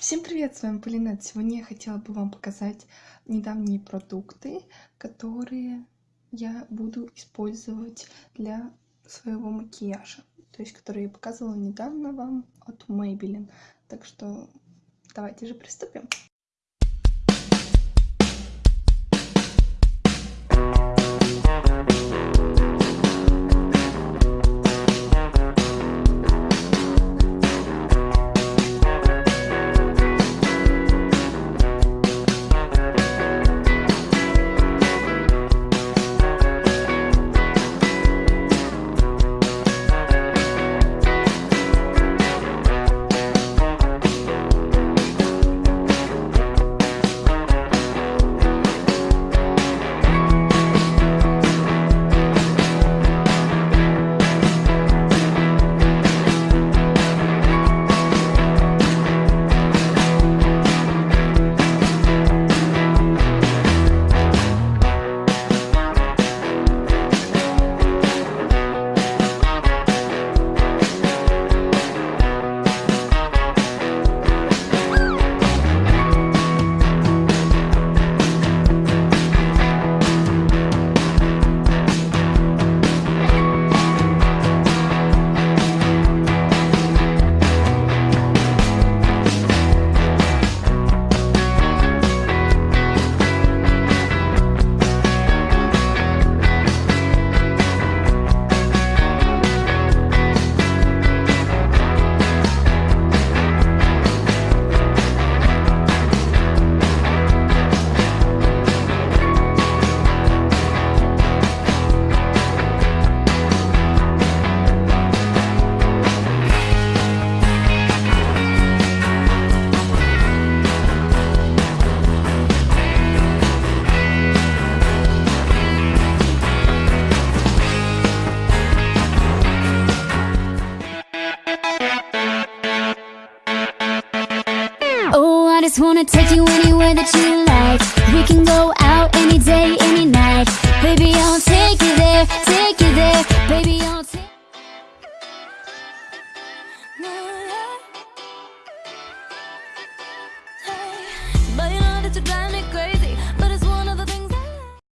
Всем привет, с вами Полинет. Сегодня я хотела бы вам показать недавние продукты, которые я буду использовать для своего макияжа. То есть, которые я показывала недавно вам от Maybelline. Так что давайте же приступим. Wanna take you anywhere that you like. We can go out any day, any night. Baby, I'll take you there, take you there. Baby, I'll take But you know that you drive me